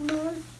No.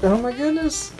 Oh my goodness.